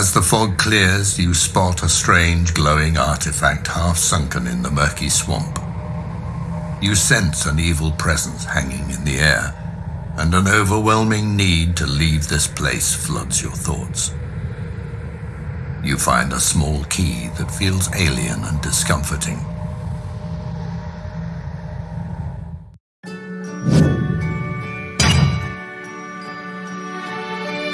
As the fog clears, you spot a strange glowing artifact half sunken in the murky swamp. You sense an evil presence hanging in the air, and an overwhelming need to leave this place floods your thoughts. You find a small key that feels alien and discomforting